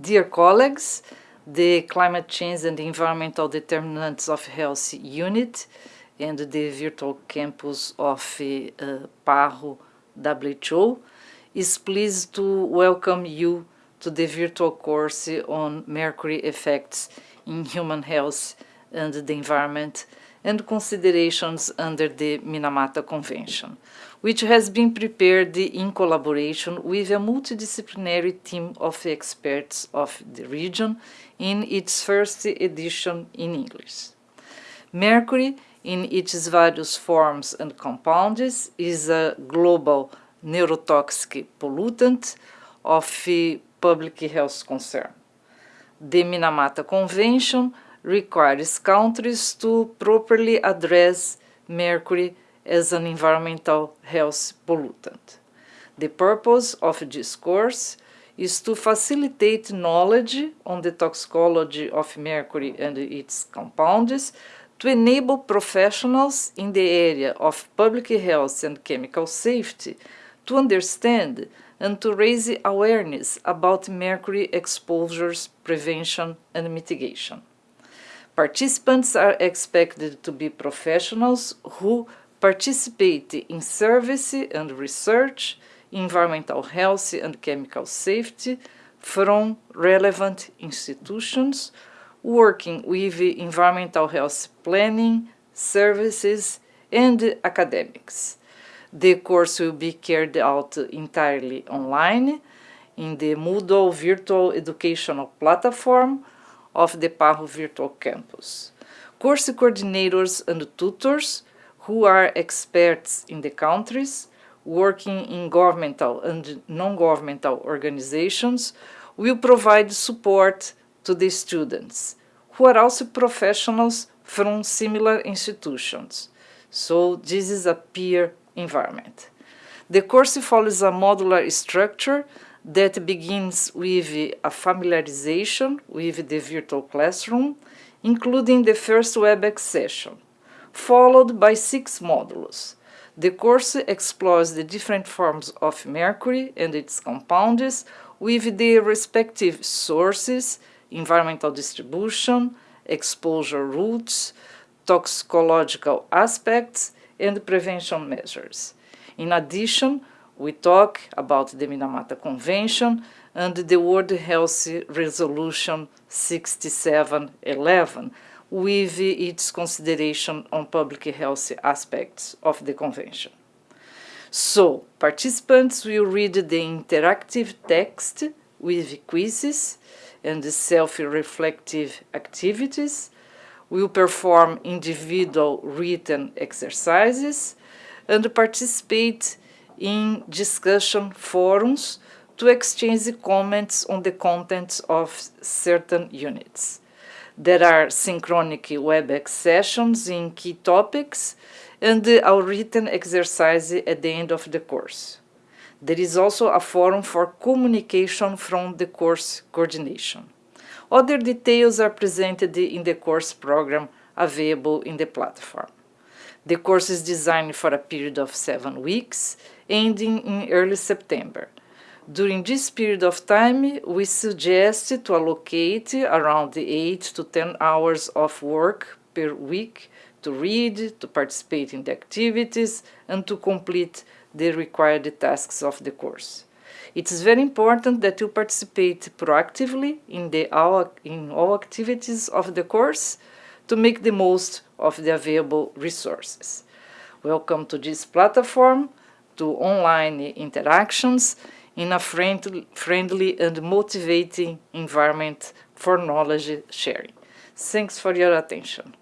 Dear colleagues, the Climate Change and Environmental Determinants of Health Unit and the virtual campus of uh, PAHO WHO is pleased to welcome you to the virtual course on mercury effects in human health and the environment and considerations under the Minamata Convention, which has been prepared in collaboration with a multidisciplinary team of experts of the region in its first edition in English. Mercury, in its various forms and compounds, is a global neurotoxic pollutant of public health concern. The Minamata Convention requires countries to properly address mercury as an environmental health pollutant. The purpose of this course is to facilitate knowledge on the toxicology of mercury and its compounds to enable professionals in the area of public health and chemical safety to understand and to raise awareness about mercury exposures prevention and mitigation. Participants are expected to be professionals who participate in service and research, environmental health and chemical safety from relevant institutions, working with environmental health planning, services, and academics. The course will be carried out entirely online in the Moodle virtual educational platform of the PAHO Virtual Campus. Course coordinators and tutors who are experts in the countries working in governmental and non-governmental organizations will provide support to the students, who are also professionals from similar institutions. So this is a peer environment. The course follows a modular structure that begins with a familiarization with the virtual classroom, including the first WebEx session, followed by six modules. The course explores the different forms of mercury and its compounds with their respective sources, environmental distribution, exposure routes, toxicological aspects, and prevention measures. In addition, we talk about the Minamata Convention and the World Health Resolution 6711 with its consideration on public health aspects of the convention. So, participants will read the interactive text with quizzes and self-reflective activities, will perform individual written exercises, and participate in discussion forums to exchange comments on the contents of certain units. There are synchronic WebEx sessions in key topics and a written exercise at the end of the course. There is also a forum for communication from the course coordination. Other details are presented in the course program available in the platform. The course is designed for a period of seven weeks ending in early September. During this period of time, we suggest to allocate around 8 to 10 hours of work per week to read, to participate in the activities, and to complete the required tasks of the course. It is very important that you participate proactively in, the, in all activities of the course to make the most of the available resources. Welcome to this platform to online interactions in a friendly, friendly and motivating environment for knowledge sharing. Thanks for your attention.